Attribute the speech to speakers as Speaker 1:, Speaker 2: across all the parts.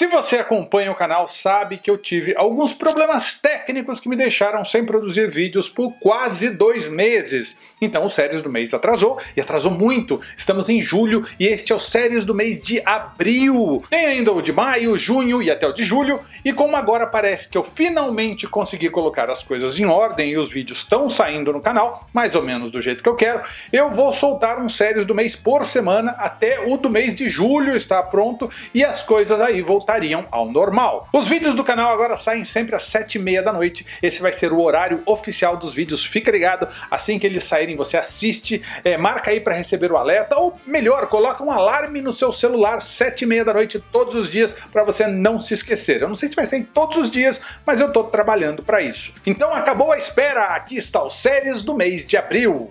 Speaker 1: Se você acompanha o canal sabe que eu tive alguns problemas técnicos que me deixaram sem produzir vídeos por quase dois meses. Então o Séries do Mês atrasou, e atrasou muito. Estamos em julho e este é o Séries do mês de abril. Tem ainda o de maio, junho e até o de julho, e como agora parece que eu finalmente consegui colocar as coisas em ordem e os vídeos estão saindo no canal, mais ou menos do jeito que eu quero, eu vou soltar um Séries do mês por semana até o do mês de julho estar pronto e as coisas aí vão voltariam ao normal. Os vídeos do canal agora saem sempre às 7h30 da noite, esse vai ser o horário oficial dos vídeos, fica ligado, assim que eles saírem você assiste, é, marca aí para receber o alerta, ou melhor, coloca um alarme no seu celular 7h30 da noite todos os dias para você não se esquecer. Eu não sei se vai sair todos os dias, mas eu estou trabalhando para isso. Então acabou a espera, aqui está o séries do mês de abril.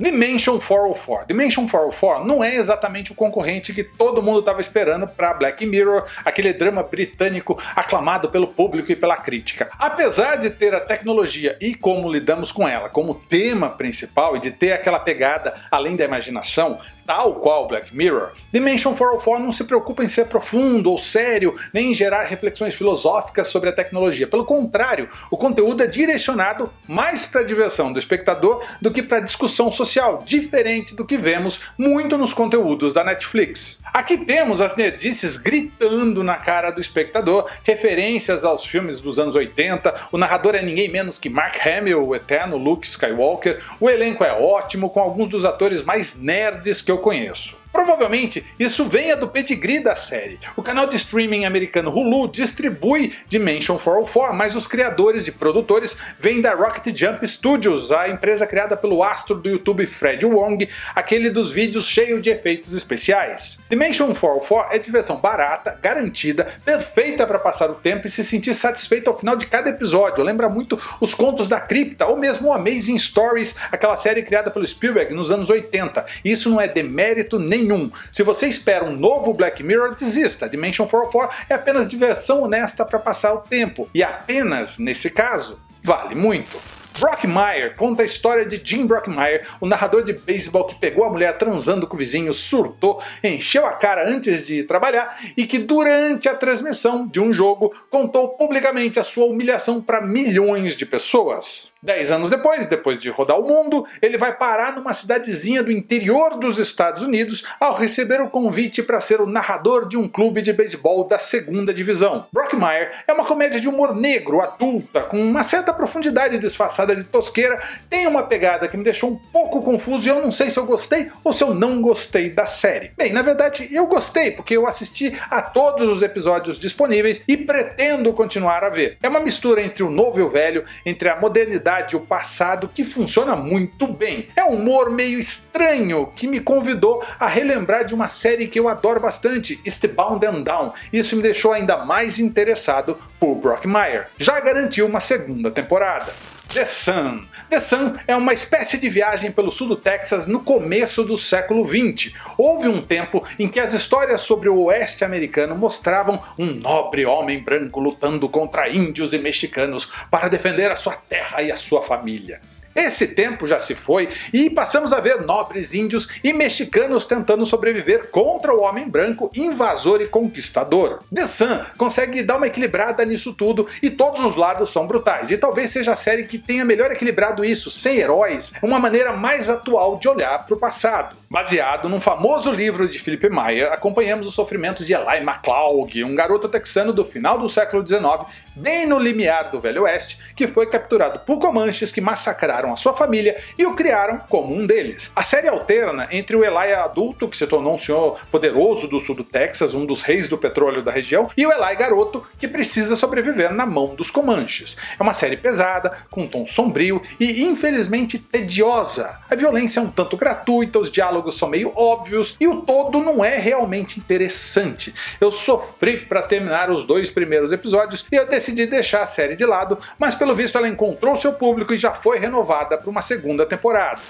Speaker 1: Dimension 404. Dimension 404 não é exatamente o concorrente que todo mundo estava esperando para Black Mirror, aquele drama britânico aclamado pelo público e pela crítica. Apesar de ter a tecnologia e como lidamos com ela como tema principal e de ter aquela pegada além da imaginação, tal qual Black Mirror, Dimension 404 não se preocupa em ser profundo ou sério, nem em gerar reflexões filosóficas sobre a tecnologia. Pelo contrário, o conteúdo é direcionado mais para a diversão do espectador do que para a discussão social, diferente do que vemos muito nos conteúdos da Netflix. Aqui temos as nerdices gritando na cara do espectador, referências aos filmes dos anos 80, o narrador é ninguém menos que Mark Hamill, o eterno Luke Skywalker, o elenco é ótimo, com alguns dos atores mais nerds que eu conheço. Provavelmente isso venha do pedigree da série. O canal de streaming americano Hulu distribui Dimension 404, mas os criadores e produtores vêm da Rocket Jump Studios, a empresa criada pelo astro do YouTube Fred Wong, aquele dos vídeos cheio de efeitos especiais. Dimension 404 é diversão barata, garantida, perfeita para passar o tempo e se sentir satisfeito ao final de cada episódio. Lembra muito os contos da cripta ou mesmo o Amazing Stories, aquela série criada pelo Spielberg nos anos 80. Isso não é demérito nem nenhum. Se você espera um novo Black Mirror, desista. Dimension 404 é apenas diversão honesta para passar o tempo. E apenas, nesse caso, vale muito. Brockmire conta a história de Jim Brockmire, o narrador de beisebol que pegou a mulher transando com o vizinho, surtou, encheu a cara antes de trabalhar e que durante a transmissão de um jogo contou publicamente a sua humilhação para milhões de pessoas. Dez anos depois, depois de rodar o mundo, ele vai parar numa cidadezinha do interior dos Estados Unidos ao receber o convite para ser o narrador de um clube de beisebol da segunda divisão. Brockmire é uma comédia de humor negro, adulta, com uma certa profundidade disfarçada de tosqueira, tem uma pegada que me deixou um pouco confuso e eu não sei se eu gostei ou se eu não gostei da série. Bem, na verdade eu gostei, porque eu assisti a todos os episódios disponíveis e pretendo continuar a ver. É uma mistura entre o novo e o velho, entre a modernidade e o passado que funciona muito bem. É um humor meio estranho que me convidou a relembrar de uma série que eu adoro bastante, Eastbound and Down. Isso me deixou ainda mais interessado por Brockmire. Já garantiu uma segunda temporada. The Sun. The Sun é uma espécie de viagem pelo sul do Texas no começo do século 20. Houve um tempo em que as histórias sobre o oeste americano mostravam um nobre homem branco lutando contra índios e mexicanos para defender a sua terra e a sua família. Esse tempo já se foi e passamos a ver nobres índios e mexicanos tentando sobreviver contra o homem branco invasor e conquistador. The Sun consegue dar uma equilibrada nisso tudo e todos os lados são brutais, e talvez seja a série que tenha melhor equilibrado isso, sem heróis, uma maneira mais atual de olhar para o passado. Baseado num famoso livro de Philip Meyer, acompanhamos o sofrimento de Eli McCloud, um garoto texano do final do século XIX, bem no limiar do Velho Oeste, que foi capturado por comanches que massacraram a sua família e o criaram como um deles. A série alterna entre o Eli adulto, que se tornou um senhor poderoso do sul do Texas, um dos reis do petróleo da região, e o Eli garoto, que precisa sobreviver na mão dos comanches. É uma série pesada, com um tom sombrio e infelizmente tediosa. A violência é um tanto gratuita, os diálogos são meio óbvios e o todo não é realmente interessante. Eu sofri para terminar os dois primeiros episódios e eu decidi deixar a série de lado, mas pelo visto ela encontrou seu público e já foi renovada para uma segunda temporada.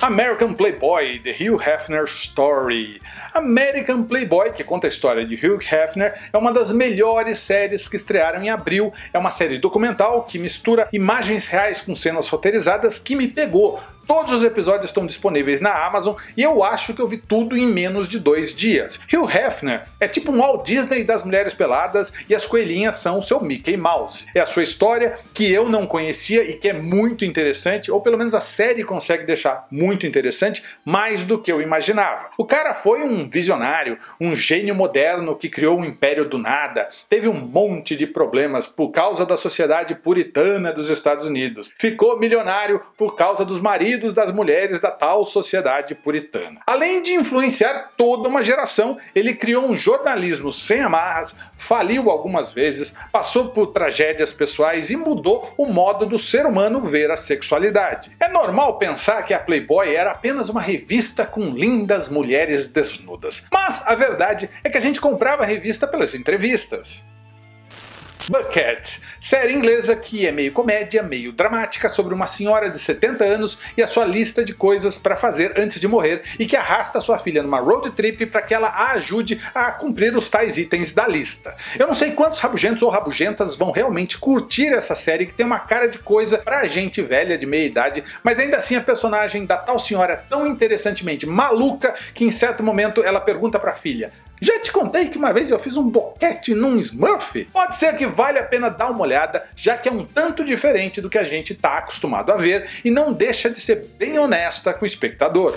Speaker 1: American Playboy, The Hugh Hefner Story. American Playboy, que conta a história de Hugh Hefner, é uma das melhores séries que estrearam em abril. É uma série documental que mistura imagens reais com cenas roteirizadas que me pegou Todos os episódios estão disponíveis na Amazon e eu acho que eu vi tudo em menos de dois dias. Hugh Hefner é tipo um Walt Disney das mulheres peladas e as coelhinhas são o seu Mickey Mouse. É a sua história que eu não conhecia e que é muito interessante, ou pelo menos a série consegue deixar muito interessante, mais do que eu imaginava. O cara foi um visionário, um gênio moderno que criou um império do nada, teve um monte de problemas por causa da sociedade puritana dos Estados Unidos, ficou milionário por causa dos maridos das mulheres da tal sociedade puritana. Além de influenciar toda uma geração, ele criou um jornalismo sem amarras, faliu algumas vezes, passou por tragédias pessoais e mudou o modo do ser humano ver a sexualidade. É normal pensar que a Playboy era apenas uma revista com lindas mulheres desnudas, mas a verdade é que a gente comprava a revista pelas entrevistas. Bucket, série inglesa que é meio comédia, meio dramática sobre uma senhora de 70 anos e a sua lista de coisas para fazer antes de morrer e que arrasta sua filha numa road trip para que ela a ajude a cumprir os tais itens da lista. Eu não sei quantos rabugentos ou rabugentas vão realmente curtir essa série que tem uma cara de coisa pra gente velha de meia idade, mas ainda assim a personagem da tal senhora é tão interessantemente maluca que em certo momento ela pergunta pra filha já te contei que uma vez eu fiz um boquete num Smurf? Pode ser que vale a pena dar uma olhada, já que é um tanto diferente do que a gente está acostumado a ver e não deixa de ser bem honesta com o espectador.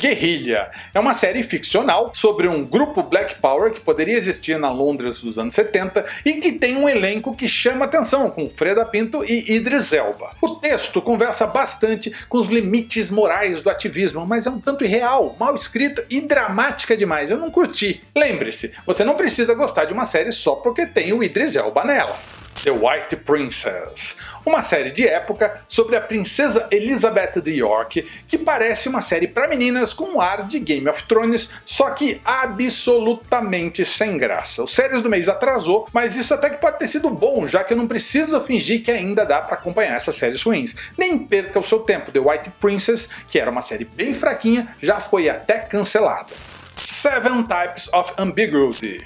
Speaker 1: Guerrilha é uma série ficcional sobre um grupo Black Power que poderia existir na Londres dos anos 70 e que tem um elenco que chama atenção, com Freda Pinto e Idris Elba. O texto conversa bastante com os limites morais do ativismo, mas é um tanto irreal, mal escrita e dramática demais, eu não curti. Lembre-se, você não precisa gostar de uma série só porque tem o Idris Elba nela. The White Princess, uma série de época sobre a princesa Elizabeth de York, que parece uma série para meninas com um ar de Game of Thrones, só que absolutamente sem graça. O Séries do mês atrasou, mas isso até que pode ter sido bom, já que eu não preciso fingir que ainda dá para acompanhar essas séries ruins. Nem perca o seu tempo, The White Princess, que era uma série bem fraquinha, já foi até cancelada. Seven Types of Ambiguity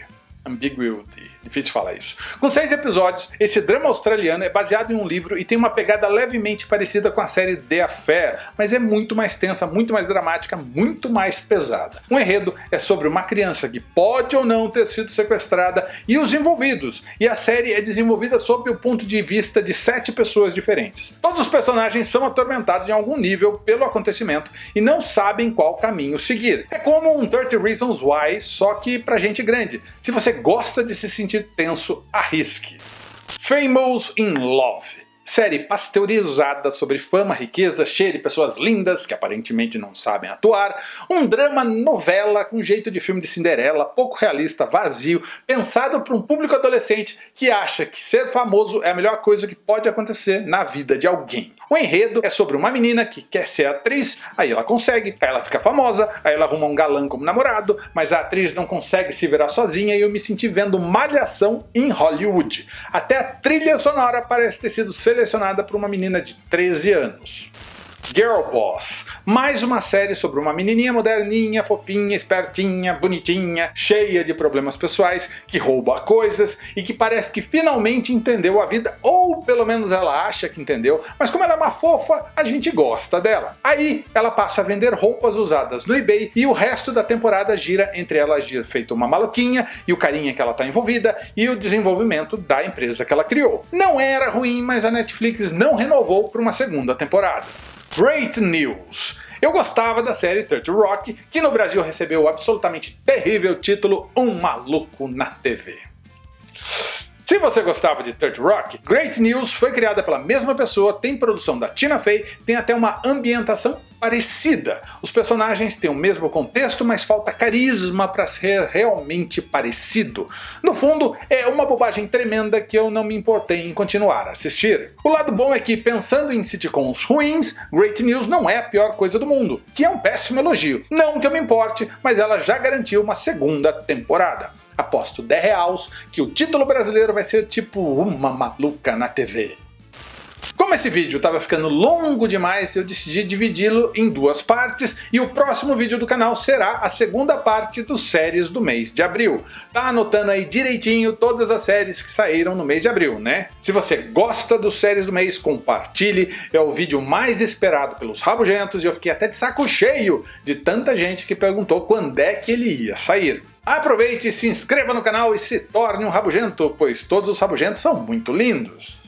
Speaker 1: Ambiguity, difícil falar isso. Com seis episódios, esse drama australiano é baseado em um livro e tem uma pegada levemente parecida com a série The Affair, mas é muito mais tensa, muito mais dramática, muito mais pesada. O enredo é sobre uma criança que pode ou não ter sido sequestrada e os envolvidos, e a série é desenvolvida sob o ponto de vista de sete pessoas diferentes. Todos os personagens são atormentados em algum nível pelo acontecimento e não sabem qual caminho seguir. É como um 30 Reasons Why, só que pra gente grande. Se você gosta de se sentir tenso, arrisque. Famous in Love série pasteurizada sobre fama, riqueza, cheiro e pessoas lindas que aparentemente não sabem atuar, um drama novela com jeito de filme de Cinderela, pouco realista, vazio, pensado para um público adolescente que acha que ser famoso é a melhor coisa que pode acontecer na vida de alguém. O enredo é sobre uma menina que quer ser atriz, aí ela consegue, aí ela fica famosa, aí ela arruma um galã como namorado, mas a atriz não consegue se virar sozinha e eu me senti vendo malhação em Hollywood. Até a trilha sonora parece ter sido selecionada selecionada por uma menina de 13 anos. Girl Boss, mais uma série sobre uma menininha moderninha, fofinha, espertinha, bonitinha, cheia de problemas pessoais, que rouba coisas e que parece que finalmente entendeu a vida, ou pelo menos ela acha que entendeu, mas como ela é uma fofa, a gente gosta dela. Aí ela passa a vender roupas usadas no eBay e o resto da temporada gira entre ela agir feito uma maluquinha e o carinha que ela está envolvida e o desenvolvimento da empresa que ela criou. Não era ruim, mas a Netflix não renovou para uma segunda temporada. Great News. Eu gostava da série 30 Rock, que no Brasil recebeu o absolutamente terrível título Um Maluco na TV. Se você gostava de 30 Rock, Great News foi criada pela mesma pessoa, tem produção da Tina Fey, tem até uma ambientação parecida. Os personagens têm o mesmo contexto, mas falta carisma para ser realmente parecido. No fundo, é uma bobagem tremenda que eu não me importei em continuar a assistir. O lado bom é que, pensando em sitcoms ruins, Great News não é a pior coisa do mundo, que é um péssimo elogio. Não que eu me importe, mas ela já garantiu uma segunda temporada. Aposto 10 reais que o título brasileiro vai ser tipo Uma Maluca na TV. Como esse vídeo estava ficando longo demais, eu decidi dividi-lo em duas partes e o próximo vídeo do canal será a segunda parte dos séries do mês de abril. Tá anotando aí direitinho todas as séries que saíram no mês de abril, né? Se você gosta dos séries do mês, compartilhe, é o vídeo mais esperado pelos rabugentos e eu fiquei até de saco cheio de tanta gente que perguntou quando é que ele ia sair. Aproveite, se inscreva no canal e se torne um rabugento, pois todos os rabugentos são muito lindos.